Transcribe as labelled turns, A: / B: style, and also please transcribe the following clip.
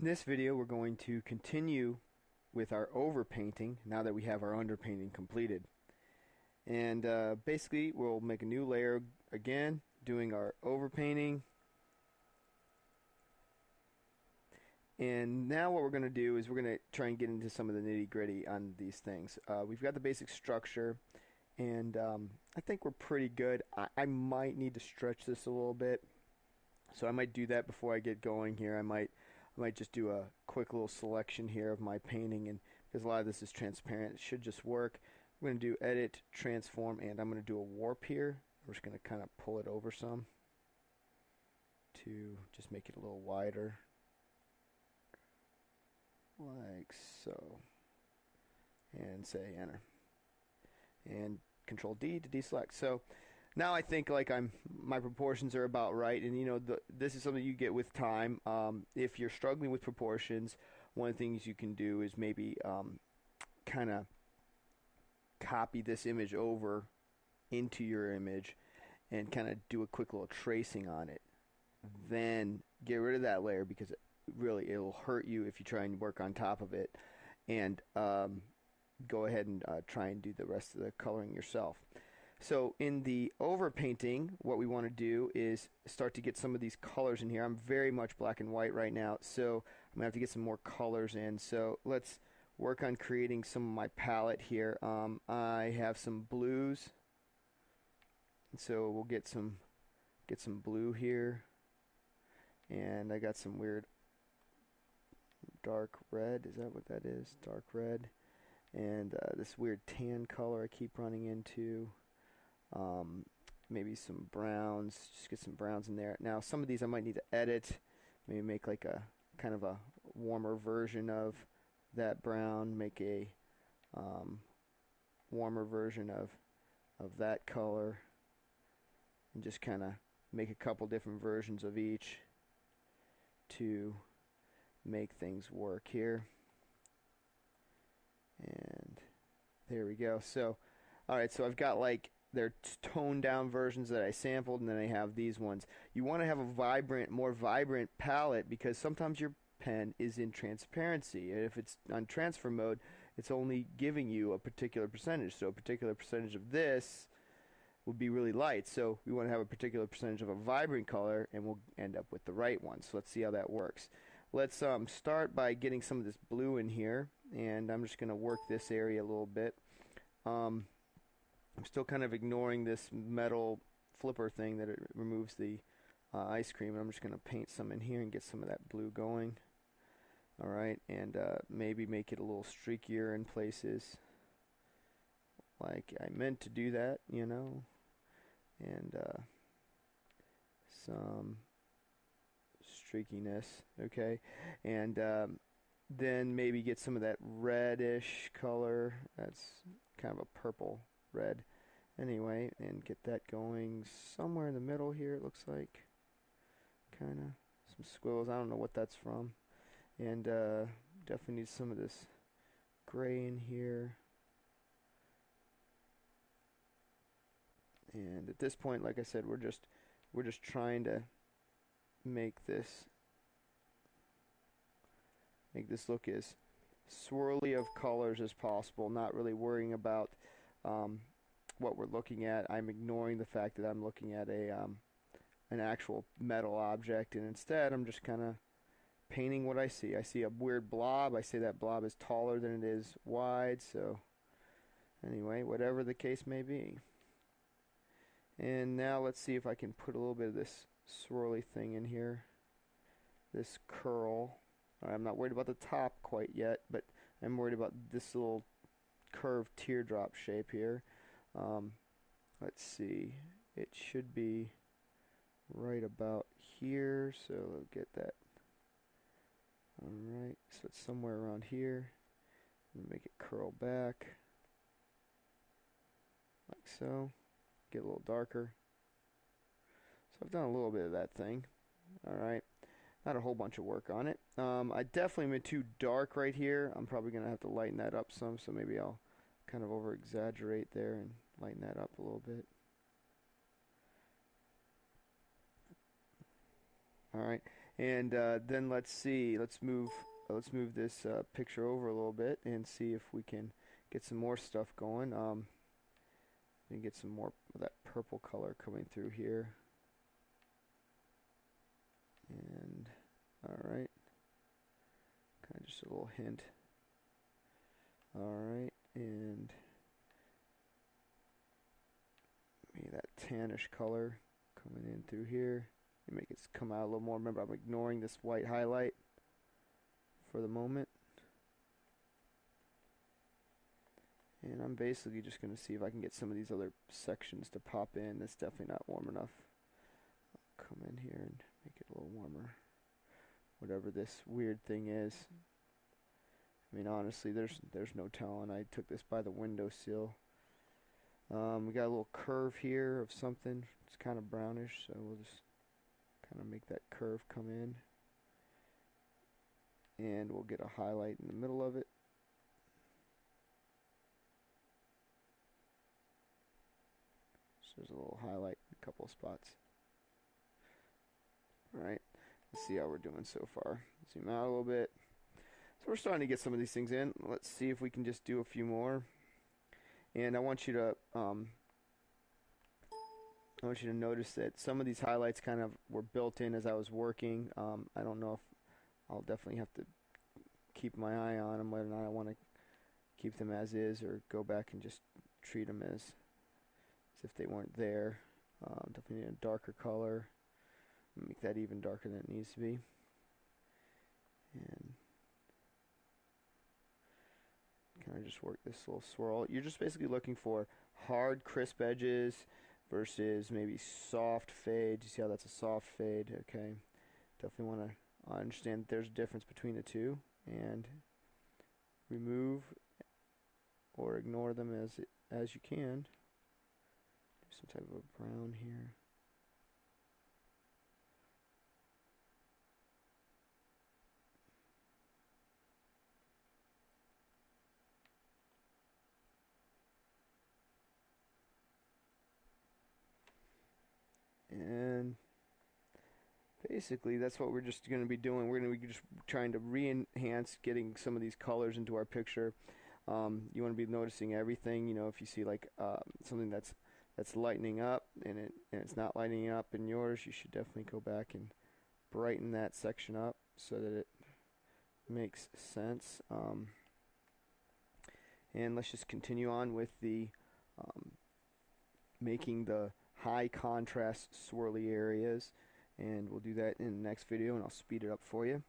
A: In this video we're going to continue with our overpainting now that we have our underpainting completed. And uh, basically we'll make a new layer again doing our overpainting. And now what we're going to do is we're going to try and get into some of the nitty gritty on these things. Uh, we've got the basic structure and um, I think we're pretty good. I, I might need to stretch this a little bit. So I might do that before I get going here. I might I might just do a quick little selection here of my painting and because a lot of this is transparent it should just work. I'm going to do edit, transform, and I'm going to do a warp here. I'm just going to kind of pull it over some to just make it a little wider like so and say enter and control D to deselect so now I think like I'm my proportions are about right, and you know the, this is something you get with time. Um, if you're struggling with proportions, one of the things you can do is maybe um, kind of copy this image over into your image and kind of do a quick little tracing on it. Then get rid of that layer because it, really it'll hurt you if you try and work on top of it, and um, go ahead and uh, try and do the rest of the coloring yourself. So in the overpainting, what we want to do is start to get some of these colors in here. I'm very much black and white right now, so I'm going to have to get some more colors in. So let's work on creating some of my palette here. Um, I have some blues, so we'll get some get some blue here, and I got some weird dark red. Is that what that is? Dark red, and uh, this weird tan color I keep running into um, maybe some browns, just get some browns in there. Now some of these I might need to edit, maybe make like a kind of a warmer version of that brown, make a um, warmer version of of that color, and just kind of make a couple different versions of each to make things work here. And there we go. So, alright, so I've got like they're toned down versions that I sampled, and then I have these ones. You want to have a vibrant, more vibrant palette because sometimes your pen is in transparency. And if it's on transfer mode, it's only giving you a particular percentage. So a particular percentage of this would be really light. So we want to have a particular percentage of a vibrant color, and we'll end up with the right one. So let's see how that works. Let's um, start by getting some of this blue in here, and I'm just going to work this area a little bit. Um, I'm still kind of ignoring this metal flipper thing that it removes the uh, ice cream. I'm just going to paint some in here and get some of that blue going. Alright, and uh, maybe make it a little streakier in places. Like I meant to do that, you know. And uh, some streakiness, okay. And um, then maybe get some of that reddish color. That's kind of a purple red. Anyway and get that going somewhere in the middle here it looks like. Kind of some squills I don't know what that's from. And uh, definitely need some of this gray in here. And at this point like I said we're just we're just trying to make this make this look as swirly of colors as possible not really worrying about um, what we're looking at. I'm ignoring the fact that I'm looking at a um, an actual metal object, and instead I'm just kind of painting what I see. I see a weird blob. I say that blob is taller than it is wide. So anyway, whatever the case may be. And now let's see if I can put a little bit of this swirly thing in here. This curl. I'm not worried about the top quite yet, but I'm worried about this little curved teardrop shape here. Um, let's see, it should be right about here, so we'll get that. Alright, so it's somewhere around here. Make it curl back, like so. Get a little darker. So I've done a little bit of that thing. Alright not a whole bunch of work on it. Um, I definitely went too dark right here. I'm probably going to have to lighten that up some, so maybe I'll kind of over exaggerate there and lighten that up a little bit. Alright, And uh, then let's see. Let's move. Let's move this uh, picture over a little bit and see if we can get some more stuff going. Um, can get some more of that purple color coming through here. And all right, kind of just a little hint. All right, and maybe that tannish color coming in through here. You make it come out a little more. Remember, I'm ignoring this white highlight for the moment. And I'm basically just going to see if I can get some of these other sections to pop in. That's definitely not warm enough. I'll come in here and make it a little warmer. Whatever this weird thing is. I mean, honestly, there's there's no telling. I took this by the windowsill. Um, we got a little curve here of something. It's kind of brownish, so we'll just kind of make that curve come in. And we'll get a highlight in the middle of it. So there's a little highlight a couple of spots. Alright, let's see how we're doing so far. Zoom out a little bit. So we're starting to get some of these things in. Let's see if we can just do a few more. And I want you to um, I want you to notice that some of these highlights kind of were built in as I was working. Um, I don't know if I'll definitely have to keep my eye on them, whether or not I want to keep them as is or go back and just treat them as, as if they weren't there. Um, definitely need a darker color. Make that even darker than it needs to be. And kind of just work this little swirl. You're just basically looking for hard, crisp edges versus maybe soft fade. You see how that's a soft fade? Okay. Definitely want to understand there's a difference between the two and remove or ignore them as as you can. Do some type of a brown here. and basically that's what we're just going to be doing. We're going to be just trying to re-enhance getting some of these colors into our picture. Um, you want to be noticing everything. You know, if you see like uh, something that's that's lightening up and it and it's not lighting up in yours, you should definitely go back and brighten that section up so that it makes sense. Um, and let's just continue on with the um, making the high contrast swirly areas and we'll do that in the next video and I'll speed it up for you.